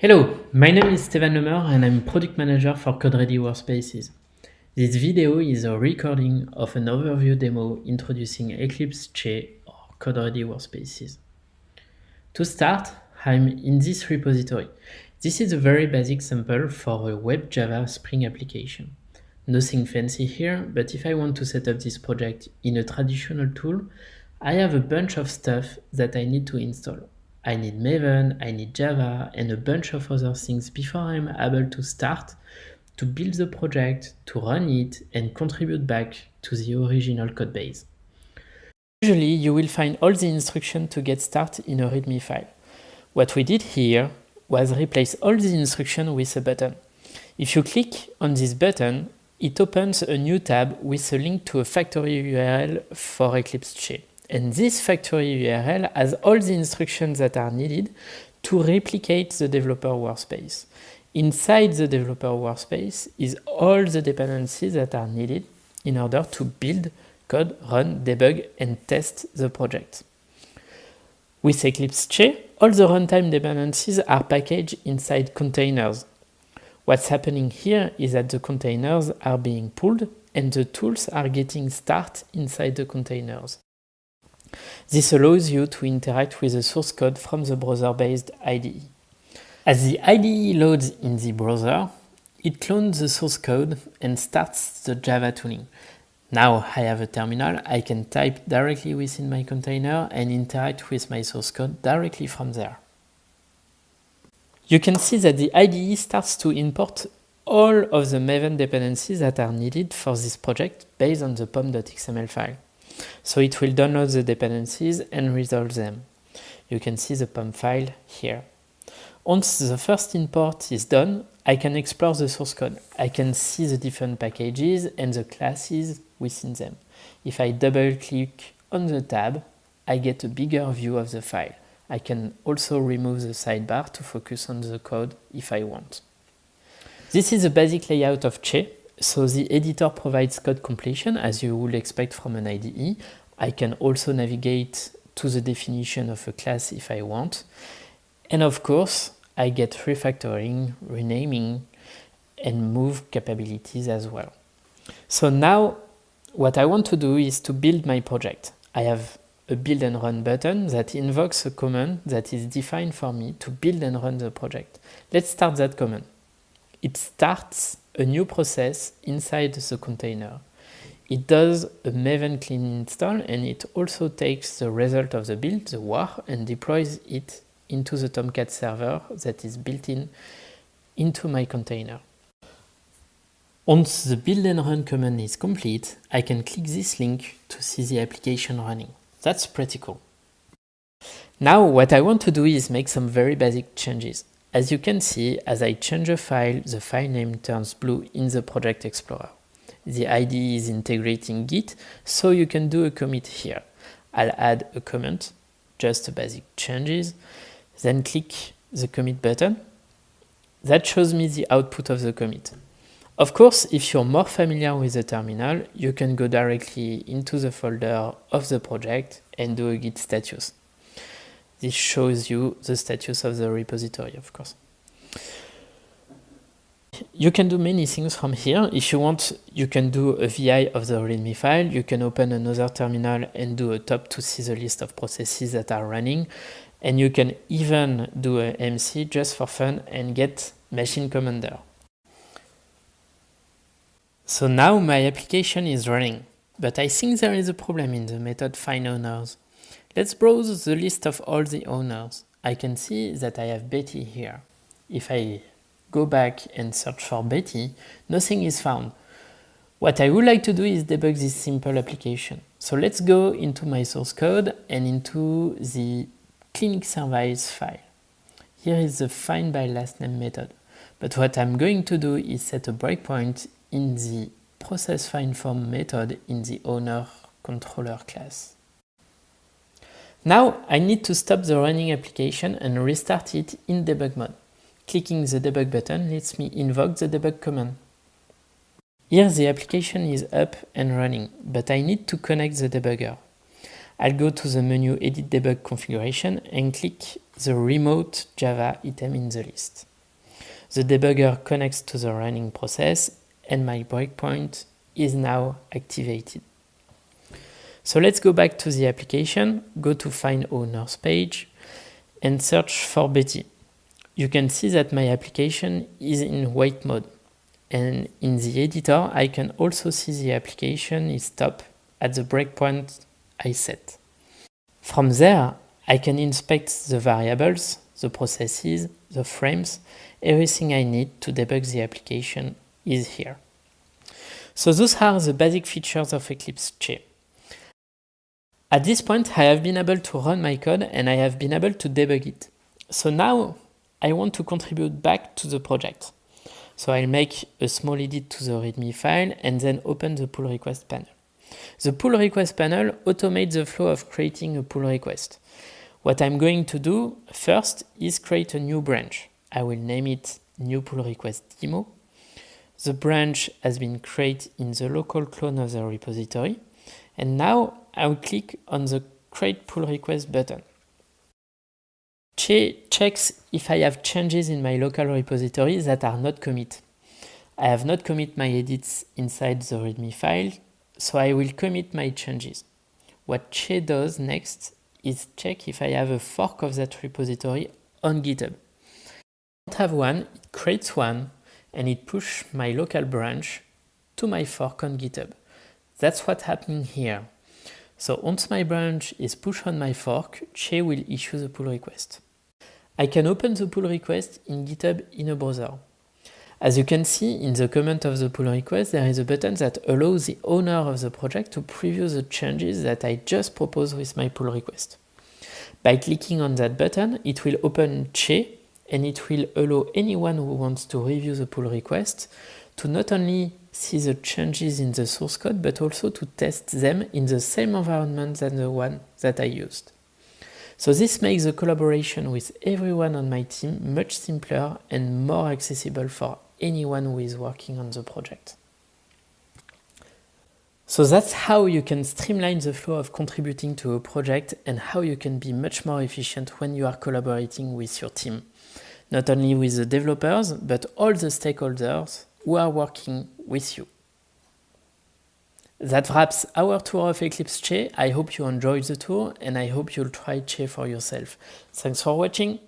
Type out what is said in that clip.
Hello, my name is Stevan Le Meur and I'm product manager for CodeReady Workspaces. This video is a recording of an overview demo introducing Eclipse Che or CodeReady Workspaces. To start, I'm in this repository. This is a very basic sample for a web Java Spring application. Nothing fancy here, but if I want to set up this project in a traditional tool, I have a bunch of stuff that I need to install. I need Maven, I need Java, and a bunch of other things before I'm able to start to build the project, to run it, and contribute back to the original codebase. Usually, you will find all the instructions to get started in a README file. What we did here was replace all the instructions with a button. If you click on this button, it opens a new tab with a link to a factory URL for Eclipse Che. And this factory URL has all the instructions that are needed to replicate the developer workspace. Inside the developer workspace is all the dependencies that are needed in order to build, code, run, debug, and test the project. With Eclipse Che, all the runtime dependencies are packaged inside containers. What's happening here is that the containers are being pulled and the tools are getting started inside the containers. This allows you to interact with the source code from the browser-based IDE. As the IDE loads in the browser, it clones the source code and starts the Java tooling. Now I have a terminal, I can type directly within my container and interact with my source code directly from there. You can see that the IDE starts to import all of the Maven dependencies that are needed for this project based on the pom.xml file. So it will download the dependencies and resolve them. You can see the POM file here. Once the first import is done, I can explore the source code. I can see the different packages and the classes within them. If I double click on the tab, I get a bigger view of the file. I can also remove the sidebar to focus on the code if I want. This is the basic layout of Che. So the editor provides code completion as you would expect from an IDE. I can also navigate to the definition of a class if I want. And of course, I get refactoring, renaming, and move capabilities as well. So now what I want to do is to build my project. I have a build and run button that invokes a command that is defined for me to build and run the project. Let's start that command. It starts a new process inside the container. It does a Maven clean install and it also takes the result of the build, the war, and deploys it into the Tomcat server that is built in into my container. Once the build and run command is complete, I can click this link to see the application running. That's pretty cool. Now what I want to do is make some very basic changes. As you can see, as I change a file, the file name turns blue in the Project Explorer. The IDE is integrating Git, so you can do a commit here. I'll add a comment, just a basic changes, then click the commit button. That shows me the output of the commit. Of course, if you're more familiar with the terminal, you can go directly into the folder of the project and do a git status. This shows you the status of the repository, of course. You can do many things from here. If you want, you can do a VI of the README file. You can open another terminal and do a top to see the list of processes that are running. And you can even do a MC just for fun and get machine commander. So now my application is running, but I think there is a problem in the method find owners. Let's browse the list of all the owners. I can see that I have Betty here. If I go back and search for Betty, nothing is found. What I would like to do is debug this simple application. So let's go into my source code and into the clinic service file. Here is the find by last name method. But what I'm going to do is set a breakpoint in the process find form method in the owner controller class. Now I need to stop the running application and restart it in debug mode. Clicking the debug button lets me invoke the debug command. Here the application is up and running, but I need to connect the debugger. I'll go to the menu Edit Debug Configuration and click the Remote Java item in the list. The debugger connects to the running process and my breakpoint is now activated. So let's go back to the application, go to find owners page and search for Betty. You can see that my application is in wait mode. And in the editor, I can also see the application is stopped at the breakpoint I set. From there, I can inspect the variables, the processes, the frames, everything I need to debug the application is here. So those are the basic features of Eclipse Che. At this point, I have been able to run my code and I have been able to debug it. So now I want to contribute back to the project. So I'll make a small edit to the README file and then open the pull request panel. The pull request panel automates the flow of creating a pull request. What I'm going to do first is create a new branch. I will name it new pull request demo. The branch has been created in the local clone of the repository. And now I will click on the create pull request button. Che checks if I have changes in my local repository that are not commit. I have not commit my edits inside the README file, so I will commit my changes. What Che does next is check if I have a fork of that repository on GitHub. If I don't have one, it creates one and it pushes my local branch to my fork on GitHub. That's what's happening here. So once my branch is pushed on my fork, Che will issue the pull request. I can open the pull request in GitHub in a browser. As you can see in the comment of the pull request, there is a button that allows the owner of the project to preview the changes that I just proposed with my pull request. By clicking on that button, it will open Che and it will allow anyone who wants to review the pull request to not only see the changes in the source code, but also to test them in the same environment than the one that I used. So this makes the collaboration with everyone on my team much simpler and more accessible for anyone who is working on the project. So that's how you can streamline the flow of contributing to a project and how you can be much more efficient when you are collaborating with your team. Not only with the developers, but all the stakeholders who are working with you. That wraps our tour of Eclipse Che. I hope you enjoyed the tour and I hope you'll try Che for yourself. Thanks for watching.